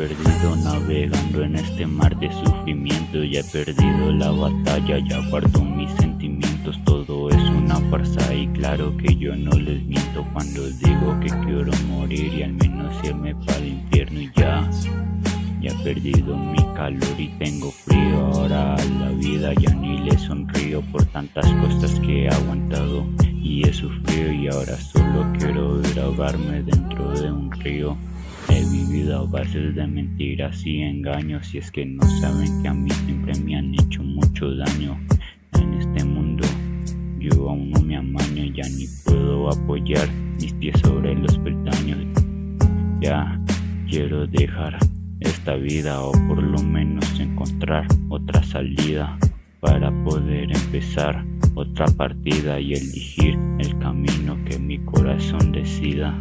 perdido navegando en este mar de sufrimiento Ya he perdido la batalla, ya guardo mis sentimientos Todo es una farsa y claro que yo no les miento Cuando digo que quiero morir y al menos irme para el infierno y ya. Ya he perdido mi calor y tengo frío Ahora a la vida ya ni le sonrío Por tantas cosas que he aguantado y he sufrido Y ahora solo quiero ir ahogarme dentro de un río a bases de mentiras y engaños Y es que no saben que a mí siempre me han hecho mucho daño En este mundo yo aún no me amaño Ya ni puedo apoyar mis pies sobre los peldaños Ya quiero dejar esta vida o por lo menos encontrar otra salida para poder empezar otra partida y elegir el camino que mi corazón decida.